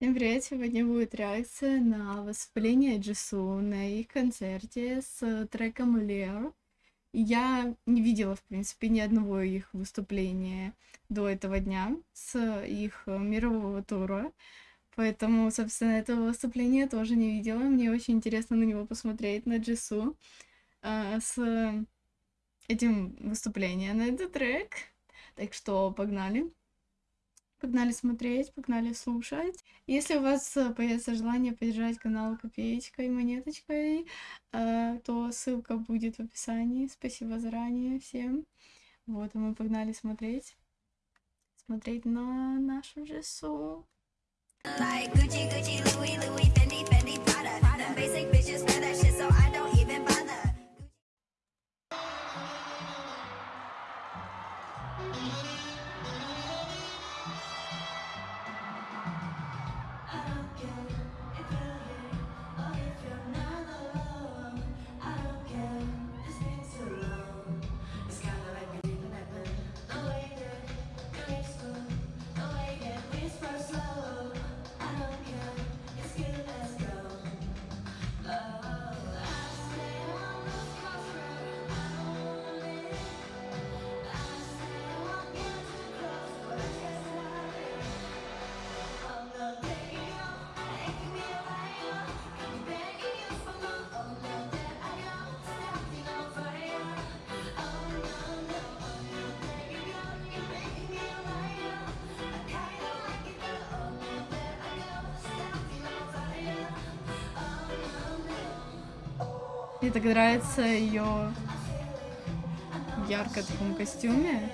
Всем привет! Сегодня будет реакция на выступление Джису на их концерте с треком Lear. Я не видела, в принципе, ни одного их выступления до этого дня с их мирового тура. Поэтому, собственно, этого выступления тоже не видела. Мне очень интересно на него посмотреть, на Джису, э, с этим выступлением на этот трек. Так что погнали! Погнали смотреть, погнали слушать. Если у вас э, появится желание поддержать канал копеечкой, монеточкой, э, то ссылка будет в описании. Спасибо заранее всем. Вот, а мы погнали смотреть. Смотреть на нашу Джессу. Like Gucci, Gucci, Louis, Louis, Fendi, Fendi. Prada. Basic bitches wear that shit, so I Мне так нравится ее ярко таком костюме.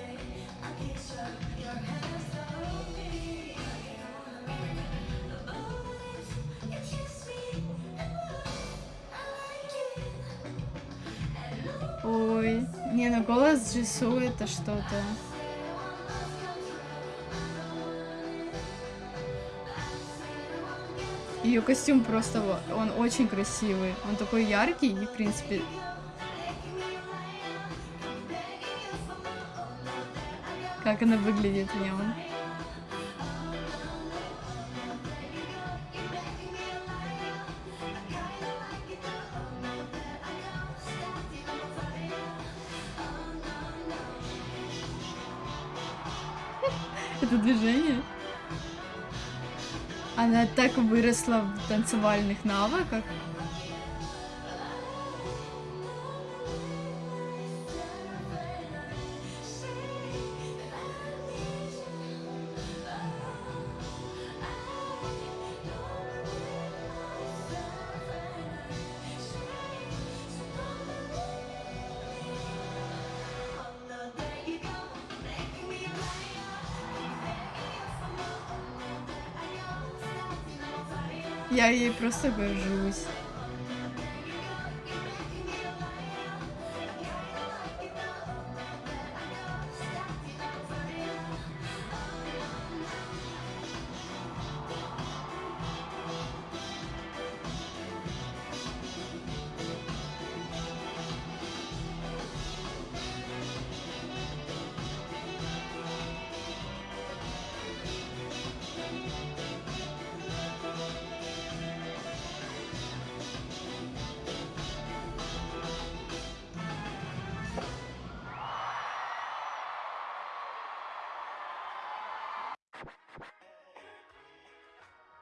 Ой, не, ну голос Джису это что-то. Ее костюм просто, он очень красивый. Он такой яркий и, в принципе... Как она выглядит в нем. Это движение. Она так выросла в танцевальных навыках. Я ей просто горжусь.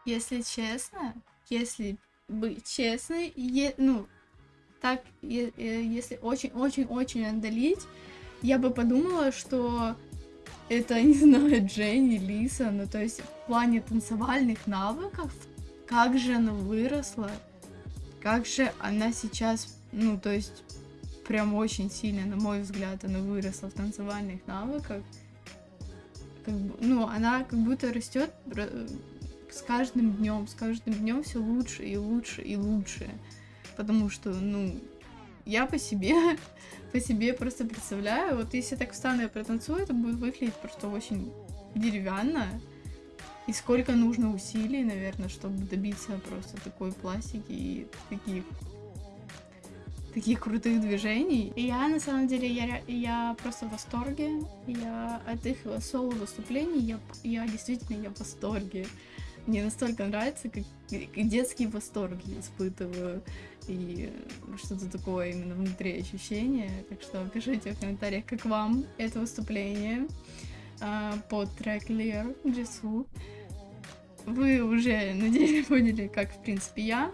Если честно, если быть честной, е, ну, так, е, е, если очень-очень-очень отдалить, я бы подумала, что это, не знаю, Дженни, Лиса, ну, то есть в плане танцевальных навыков, как же она выросла, как же она сейчас, ну, то есть прям очень сильно, на мой взгляд, она выросла в танцевальных навыках. Как, ну, она как будто растет с каждым днем, с каждым днем все лучше и лучше и лучше. Потому что, ну, я по себе, по себе просто представляю, вот если так встану и протанцую, это будет выглядеть просто очень деревянно. И сколько нужно усилий, наверное, чтобы добиться просто такой пластики и таких таких крутых движений. И я, на самом деле, я, я просто в восторге. Я от их соло-выступлений, я, я действительно я в восторге. Мне настолько нравится, как, детский восторг я испытываю, и что-то такое именно внутри ощущение. Так что пишите в комментариях, как вам это выступление а, под трек Lear Jisoo. Вы уже, надеюсь, поняли, как, в принципе, я,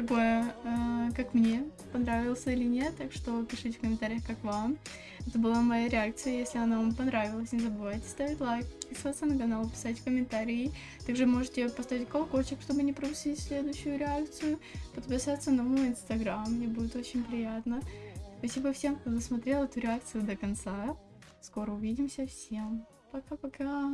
какое, э, как мне понравился или нет, так что пишите в комментариях, как вам. Это была моя реакция, если она вам понравилась, не забывайте ставить лайк, подписываться на канал, писать комментарии. Также можете поставить колокольчик, чтобы не пропустить следующую реакцию, подписаться на мой инстаграм, мне будет очень приятно. Спасибо всем, кто досмотрел эту реакцию до конца. Скоро увидимся, всем пока-пока.